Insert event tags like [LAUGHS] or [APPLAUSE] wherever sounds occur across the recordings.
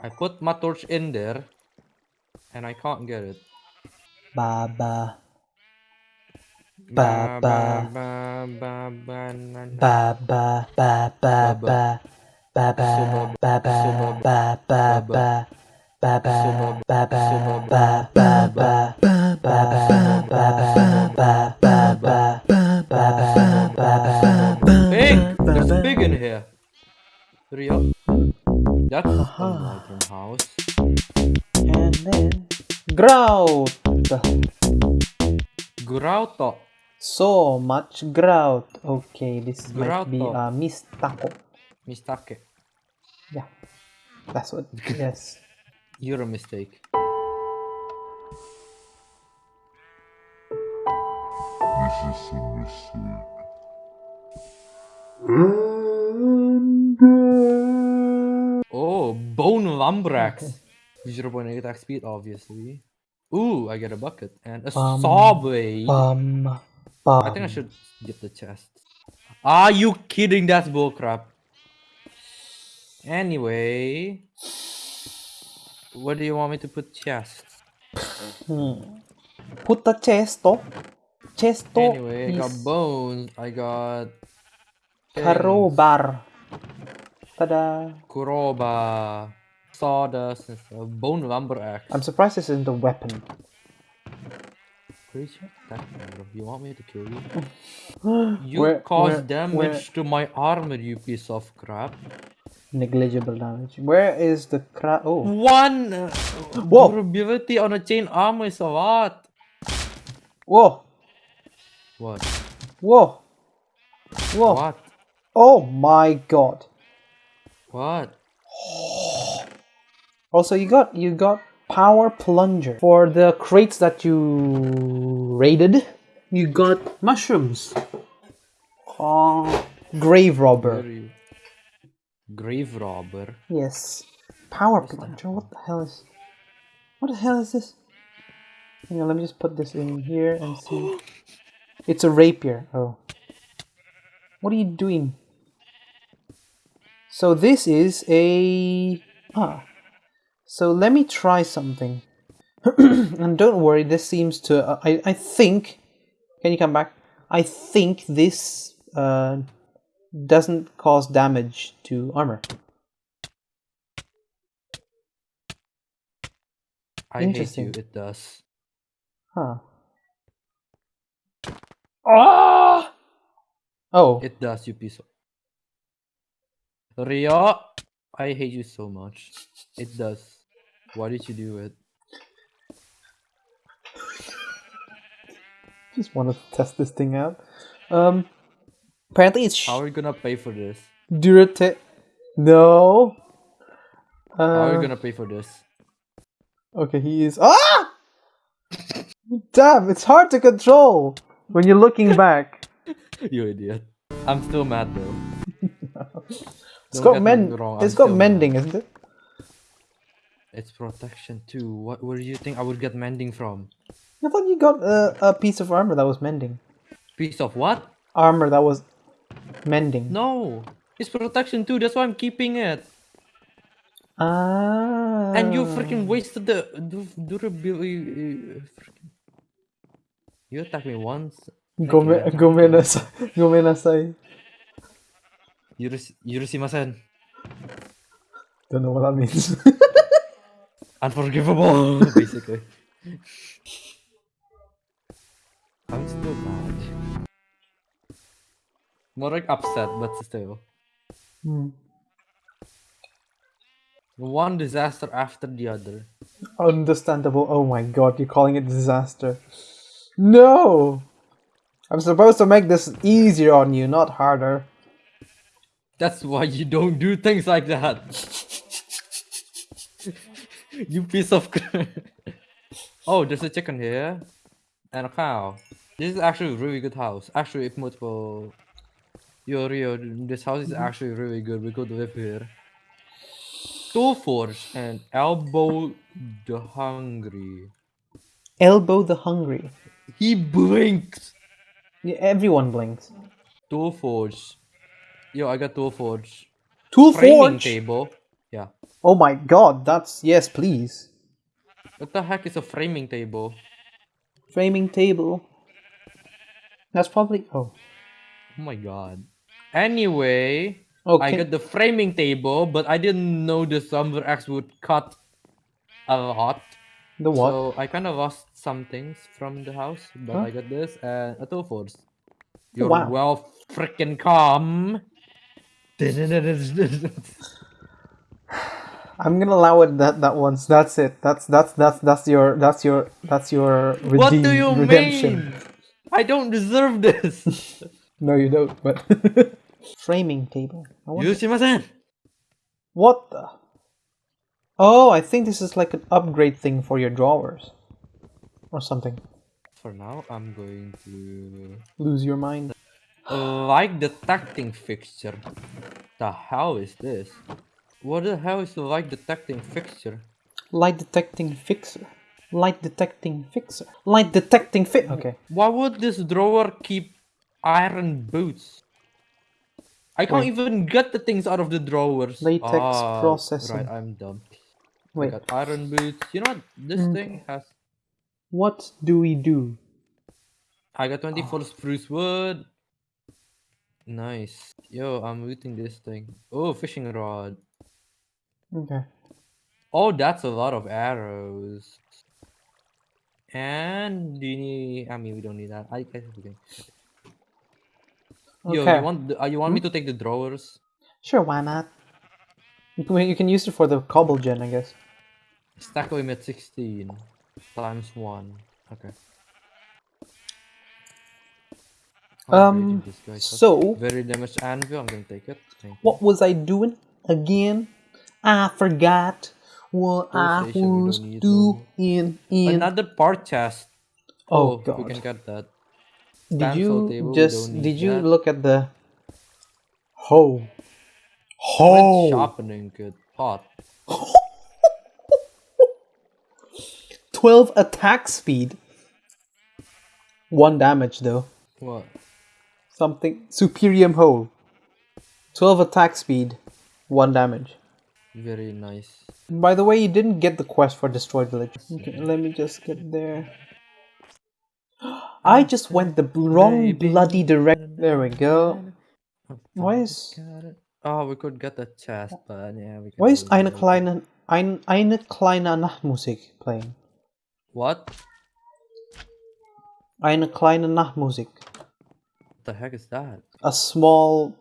I put my torch in there, and I can't get it. Ba ba Ba Ba, ba ba. ba ba ba na, na. ba ba ba ba ba ba ba Subab- ba ba subab- ba ba baba. ba ba ba Subab- ba ba subab- ba ba ba ba ba ba ba ba ba Pig! There's a pig in here. Hurry up. That's a modern house. and then grout Grauto. so much grout okay this might be Grauto. a mistake Mistake. yeah that's what [LAUGHS] yes You're a mistake. Oh, bone lumbrax. 0.8 attack speed, obviously. Ooh, I get a bucket and a Bum, saw blade. bum I think I um. should get the chest. Are you kidding? That's bullcrap. Anyway, where do you want me to put chest? Hmm. Put the chesto. Chesto Anyway, I got bones. I got crowbar. Tada. Kuroba, sawdust, and stuff. Bone lumber axe. I'm surprised this isn't a weapon. Pretty sure that kind You want me to kill you? [GASPS] You Where- cause where- damage where- to my armor, you piece of crap. Negligible damage. Where is the cra- Oh. One uh, Whoa. durability on a chain armor is a lot. Whoa. What? Whoa. Whoa. What? Oh my god. What? Also, you got you got power plunger for the crates that you raided. You got mushrooms. Oh, grave robber. Grave robber. Yes. Power plunger. What the hell is? What the hell is this? Hang on, let me just put this in here and see. [GASPS] It's a rapier. Oh. What are you doing? So this is a ah. So let me try something. [CLEARS THROAT] and don't worry, this seems to uh, I I think can you come back? I think this uh doesn't cause damage to armor. I hate you. It does. Huh. Ah! Oh, It does, you piece of. Rio, I hate you so much. It does. Why did you do it? [LAUGHS] just wanted to test this thing out. Um, apparently it's How are we gonna pay for this? Durate. No. How are Uh, we gonna pay for this? okay, he is. Ah! Damn, it's hard to control when you're looking [LAUGHS] back. you idiot. I'm still mad though. [LAUGHS] It's Don't got get mend. me wrong, It's I'm got mending, isn't it? It's protection too. What where do you think I would get mending from? I thought you got a, a piece of armor that was mending. Piece of what? Armor that was mending. No. It's protection too, that's why I'm keeping it. Ah. And you freaking wasted the durability. You attacked me once. Gome, Thank you, gomenasai. Gomenasai. Yurus, Yurusimasen. Don't know what that means. [LAUGHS] Unforgivable, [LAUGHS] basically. I'm still mad. More like upset, but still. Hmm. One disaster after the other. Understandable. Oh my god, you're calling it disaster. No! I'm supposed to make this easier on you, not harder. That's why you don't do things like that. [LAUGHS] you piece of oh, there's a chicken here. And a cow. This is actually a really good house. Actually, if multiple... Yo, Rio, this house is mm-hmm. actually really good. We could live here. Tool Forge and Elbow the Hungry. Elbow the hungry. He blinks! Yeah, everyone blinks. Tool Forge. Yo, I got Tool Forge. Tool Framing forge. table. Oh my god, that's yes, please. What the heck is a framing table? Framing table. That's probably oh. Oh my god. Anyway, okay. I got the framing table, but I didn't know the Summer X would cut a lot. the what? So I kind of lost some things from the house, but Huh? I got this and a tool force. You're wow. well freaking calm. [SIGHS] [SIGHS] [SIGHS] I'm gonna allow it that that once. That's it. That's that's that's that's your that's your that's your redeem, what do you redemption. mean? I don't deserve this. [LAUGHS] No, you don't. But [LAUGHS] framing table. I wonder- Yushimasen. What the? Oh, I think this is like an upgrade thing for your drawers, or something. For now, I'm going to Lose your mind. like detecting fixture. The hell is this? What the hell is the light detecting fixture? Light detecting fixer. Light detecting fixer. Light detecting fit. Okay. Why would this drawer keep iron boots? I can't Wait. even get the things out of the drawers. Latex Ah, processing. Right, I'm dumb. I got iron boots. You know what? This thing has. What do we do? I got 24 spruce wood. Nice. Yo, I'm looting this thing. Oh, fishing rod. Okay. Oh, that's a lot of arrows. And do you need? I mean, we don't need that. I guess we can. Yo, Okay. you want? Uh, you want me to take the drawers? Sure, why not? You can, you can use it for the cobble gen, I guess. Stack limit 16 times one. Okay. Um, this guy, so- very damaged anvil. I'm gonna take it. Thank you. what was I doing again? I forgot what I was doing in. Another part chest. Oh, oh we can get that. Did Cancel you table, just did you that. look at the hoe? When's Hoe. sharpening good pot. Twelve attack speed. One damage though. What? Something superium hoe. Twelve attack speed. One damage. Very nice. By the way, you didn't get the quest for destroyed village. Okay, let me just get there. [GASPS] I just went the wrong Baby. bloody direction. There we go. Why is Oh, we could get the chest, but yeah, we can. why is do eine kleine ein, eine kleine Nachtmusik playing? What? Eine kleine Nachtmusik. What the heck is that? A small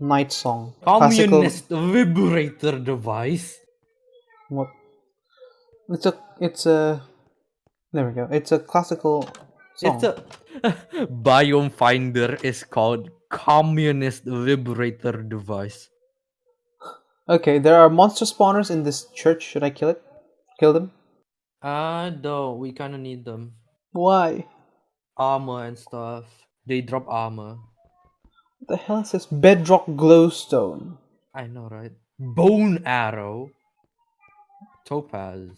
night song. Classical. Communist vibrator device. What? It's a. It's a. There we go. It's a classical song. It's a [LAUGHS] biome finder is called communist vibrator device. Okay, there are monster spawners in this church. Should I kill it? Kill them? Uh no, we kinda need them. Why? Armor and stuff. They drop armor. The hell is this? Bedrock glowstone. I know, right? Bone arrow. Topaz.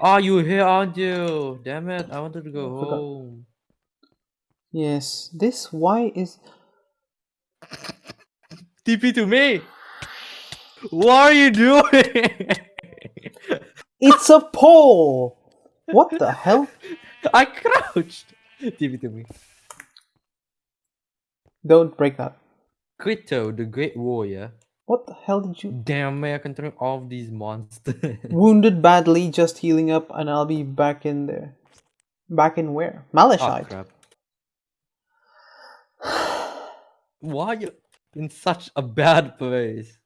Oh, [SIGHS] you here, aren't you? Damn it! I wanted to go home. Yes, this why is TP to me. What are you doing? it's a pole. What the [LAUGHS] hell? I crouched. TP to me. Don't break that. Quito, the Great Warrior. What the hell did you? Damn me, I can turn off these monsters. [LAUGHS] Wounded badly, just healing up, and I'll be back in there. Back in where? oh Malachite. crap. [SIGHS] Why are you in such a bad place?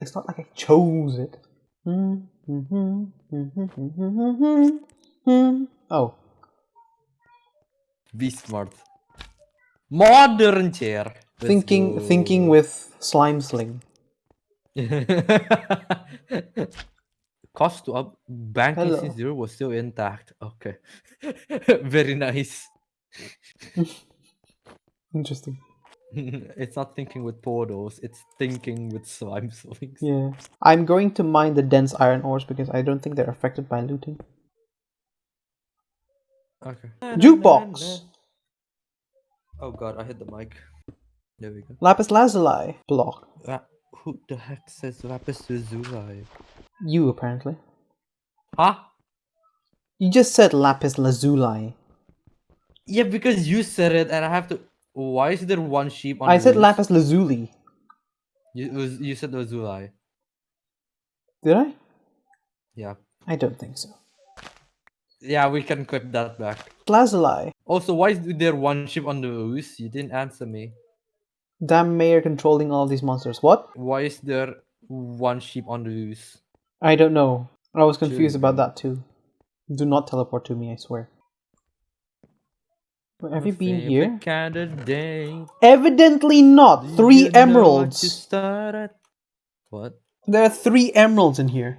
It's not like I chose it. [LAUGHS] Oh, Be smart. Modern chair. Let's thinking, go. thinking with slime sling. [LAUGHS] Cost to up banking Hello. since zero was still intact. Okay. [LAUGHS] Very nice. [LAUGHS] Interesting. it's not thinking with portals, it's thinking with slime slings. Yeah, I'm going to mine the dense iron ores because I don't think they're affected by looting. Okay. Jukebox. Oh god, I hit the mic. There we go. Lapis lazuli block. Ah, Who the heck says lapis lazuli? You apparently. Huh? You just said lapis lazuli. Yeah, because you said it, and I have to. Why is there one sheep on? I said roof? lapis lazuli. You was you said lazuli. Did I? Yeah. I don't think so. Yeah, we can clip that back. Lazuli. Also, why is there one sheep on the loose? You didn't answer me. Damn mayor controlling all these monsters. What? Why is there one sheep on the loose? I don't know. I was confused about that too. Do not teleport to me, I swear. Wait, Have you been here? Evidently not. Three you know what you emeralds. What? There are three emeralds in here.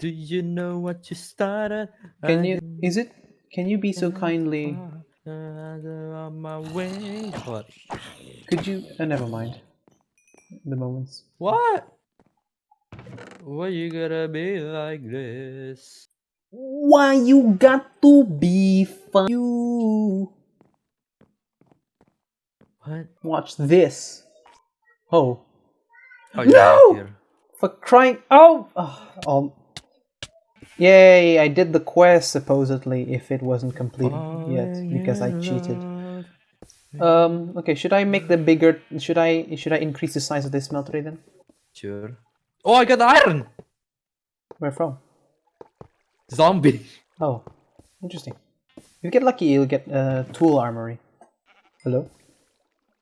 Do you know what you started? Can you? Is it? Can you be so kindly? on my way. What? Could you? Uh, never mind. The moments. What? Why you gotta be like this? Why you got to be fun? You What? watch this. Oh, Oh, No! For crying! Oh, oh, um, yay! I did the quest supposedly if it wasn't completed yet because I cheated. Um. Okay. Should I make the bigger? Should I? Should I increase the size of this smeltery then? Sure. Oh, I got the iron! Where from? Zombie. Oh, interesting. If you get lucky, you'll get uh, tool armory. Hello.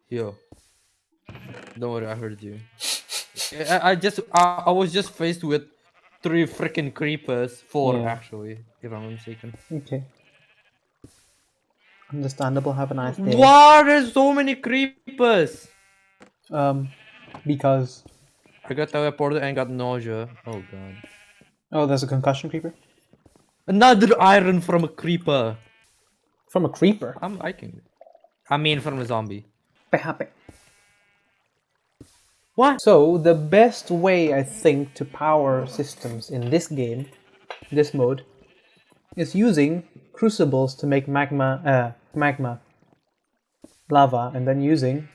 Yo. Don't worry, I heard you. [LAUGHS] I, I just I, I was just faced with three freaking creepers. Four Yeah. actually, if I'm not mistaken. Okay. Understandable. Have a nice day. Why there's so many creepers? Um, because I got teleported and got nausea. Oh god. oh, there's a concussion creeper Another iron from a creeper. from a creeper. I'm liking it. I mean from a zombie. Happy. What? So the best way I think to power systems in this game, this mode, is using crucibles to make magma, uh, magma, lava, and then using.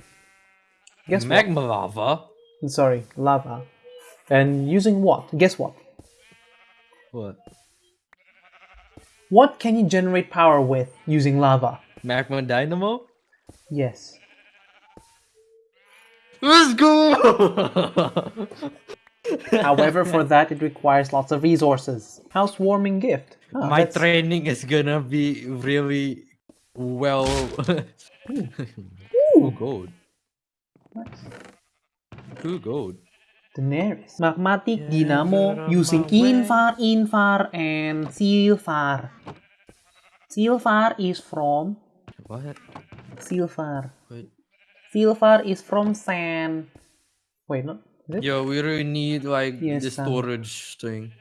Guess what? Magma lava? Sorry, lava, and using what? Guess what? What? What can you generate power with using lava? Magma dynamo? Yes. Let's go! [LAUGHS] However, for that it requires lots of resources. Housewarming gift. Ah, My that's- training is gonna be really well. [LAUGHS] Ooh, gold. Nice. Ooh, gold. Daenerys. Magmatic Yeah, Dynamo get on using my way. Invar, Invar, and Silfar. Silfar is from What? Silfar. Silfar is from sand. Wait, it? Yo, we really need like Yes, the storage thing.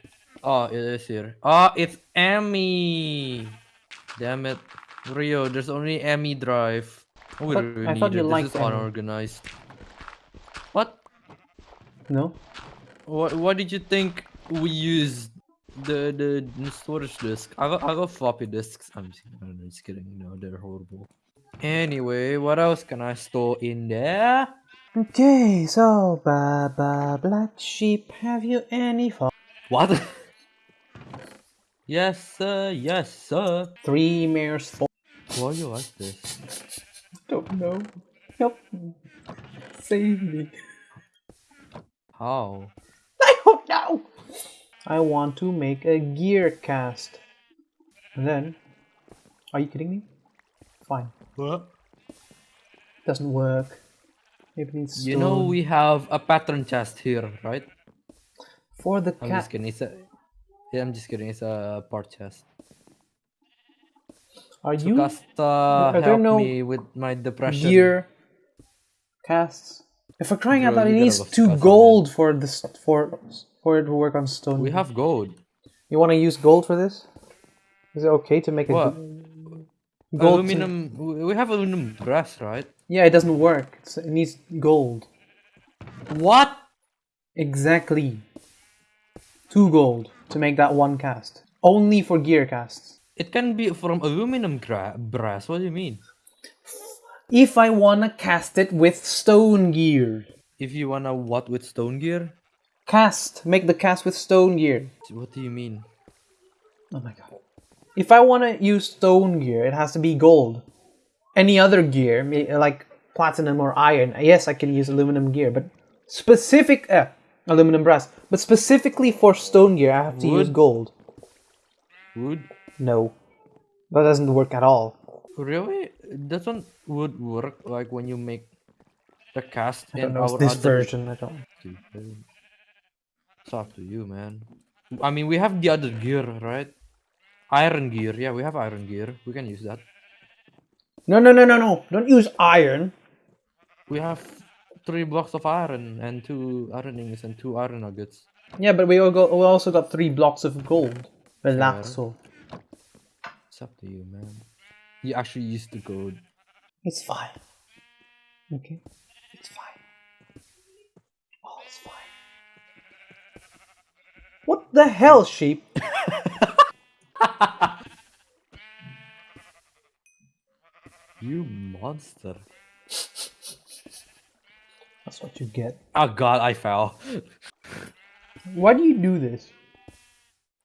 Oh, it is here. Oh, it's ME. Damn it, Rio. There's only ME drive. Oh, we But really I need it. This is unorganized. What? No. What? What did you think we used the the, the storage disk? I got I got floppy disks. I'm just, I'm just kidding. No, they're horrible. Anyway, what else can I store in there? Okay, so Baba Black Sheep, have you any fun? What? [LAUGHS] yes, sir. Yes, sir. Three mares for. Why you like this? Don't know. Help me. Save me. How? [LAUGHS] I don't know. I want to make a gear cast. And then, are you kidding me? Fine. What? Doesn't work. Maybe it needs You know we have a pattern chest here, right? for the I'm just kidding. It's a, yeah, I'm just kidding. It's a part chest. Are you Sukasta there help no me with my depression. gear casts? If we're crying out loud, it you gotta needs two Tsukasa, gold for this for for it to work on stone. We have gold. You want to use gold for this? Is it okay to make a What? g- gold? aluminum. we- We have aluminum brass, right? Yeah, it doesn't work. It's, it needs gold. What? Exactly. Two gold to make that one cast. Only for gear casts. It can be from aluminum brass. What do you mean? If I wanna cast it with stone gear. If you wanna what with stone gear? Cast. Make the cast with stone gear. What do you mean? Oh my god. If I want to use stone gear, it has to be gold. Any other gear, like platinum or iron, yes, I can use aluminum gear, but specific uh, aluminum brass, but specifically for stone gear, I have to use gold. Wood? No, that doesn't work at all. Really? Doesn't wood work like when you make the cast I in don't know. Our this other version. I don't. It's up to you, man. I mean, we have the other gear, right? Iron gear. Yeah, we have iron gear. We can use that. No, no, no, no, no! Don't use iron. We have three blocks of iron and two iron ingots and two iron nuggets. Yeah, but we all got, we also got three blocks of gold. Relaxo. It's up to you, man. You actually used the gold. It's fine. Okay, it's fine. All it's fine. What the hell, sheep? [LAUGHS] [LAUGHS] You monster. That's what you get. Oh god, I fell. Why do you do this?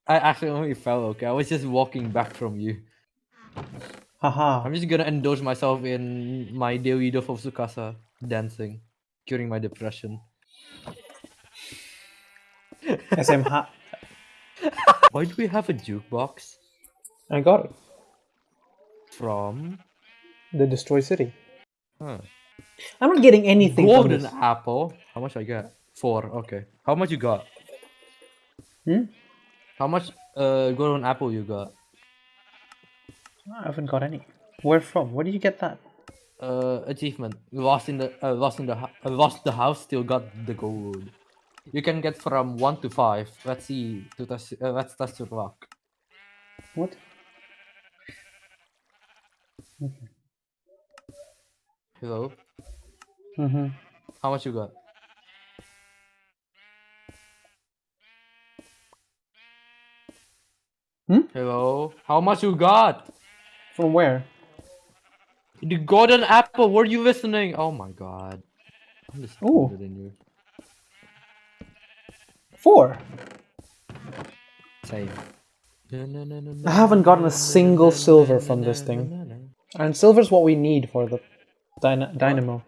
I actually only fell, okay? I was just walking back from you. Haha. I'm just gonna indulge myself in my daily dose of Tsukasa dancing, curing my depression. SM [LAUGHS] ha. Why do we have a jukebox? I got it. From The Destroy City. huh. I'm not getting anything from golden apple. How much I got? Four. Okay. How much you got? Hmm? How much uh golden apple you got? I haven't got any. Where from? Where did you get that? Uh, achievement. Lost in the uh, lost in the uh, lost the house. Still got the gold. You can get from one to five. Let's see. To test. Uh, let's test your luck. What? Hello. Mm-hmm. How much you got? Hmm? Hello. How much you got? From where? The golden apple. Were you listening? Oh my god. I'm just Ooh. than you. Four. Same. I haven't gotten a single silver from this thing. And silver's what we need for the dyna- dynamo.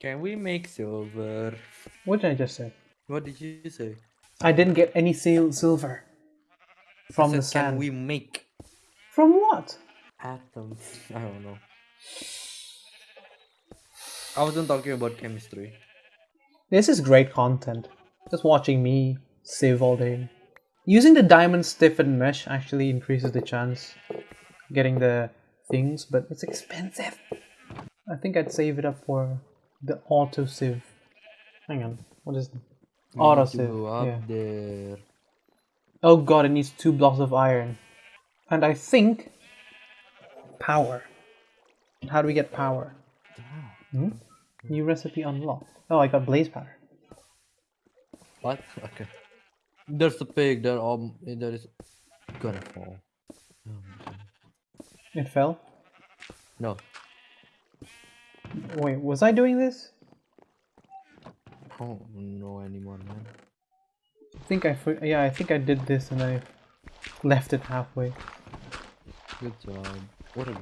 Can we make silver? What did I just say? What did you say? I didn't get any sil- silver from the said, Can sand. we make From what? atoms? I don't know. I wasn't talking about chemistry. This is great content. Just watching me save all day. Using the diamond stiffened mesh actually increases the chance getting the things, but it's expensive. I think I'd save it up for the auto sieve. Hang on, what is it? Auto sieve. Yeah. there. Oh god, it needs two blocks of iron. And I think power. How do we get power? Hmm? New recipe unlocked. Oh, I got blaze powder. What? [LAUGHS] Okay. There's a pig there. um there is gonna fall. Oh. It fell. No. Wait, was I doing this? I don't know anymore, man. I think I yeah, I think I did this and I left it halfway. Good job. What a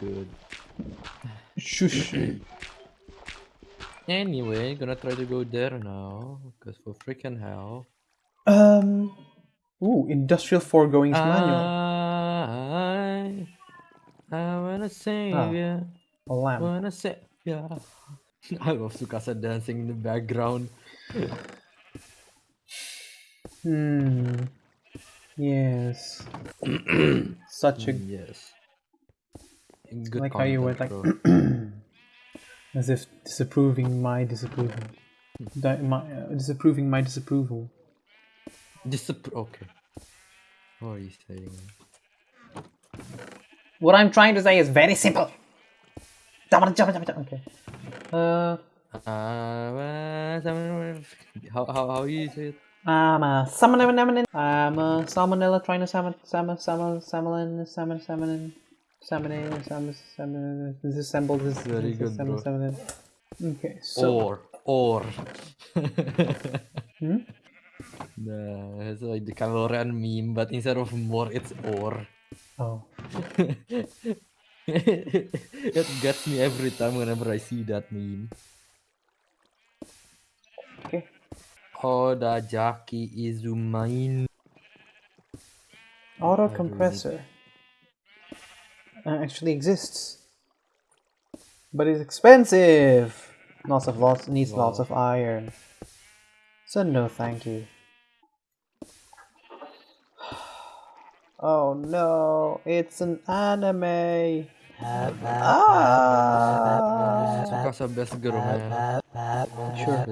good. Shush. [CLEARS THROAT] Anyway, gonna try to go there now. Cause for freaking hell. um. Ooh, industrial foregoings manual. I, I wanna save Ah. ya. A lamp. Wanna save ya. [LAUGHS] I love Tsukasa dancing in the background. Hmm. Yes. [CLEARS THROAT] Such a Yes. Good like how you went content, like. [CLEARS THROAT] as if disapproving my disapproval. Di- my, uh, disapproving my disapproval. Disapp- okay. What are you saying? What I'm trying to say is very simple. Okay. Uh, Uh, how, how, how you say it? I'm a salmon, I'm a salmonella trying to salmon, salmon, salmon, salmon, salmon, salmon, salmon, salmon, salmon, disassemble this. Very good, bro. Okay, so Or ore. Hmm? [LAUGHS] Nah, it's like the Cavalrian meme, but instead of more, it's or. Oh. [LAUGHS] it gets me every time whenever I see that meme. Okay. Oda Jaki Izumain. Auto compressor actually exists, but it's expensive. Lots of lots needs lots of iron. So no, thank you. Oh no, it's an anime. Ah! Tsukasa best girl, man. Sure.